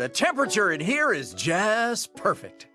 The temperature in here is just perfect.